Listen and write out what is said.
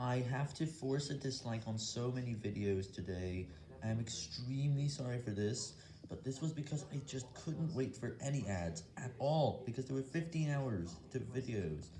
I have to force a dislike on so many videos today, I am extremely sorry for this, but this was because I just couldn't wait for any ads at all, because there were 15 hours to videos.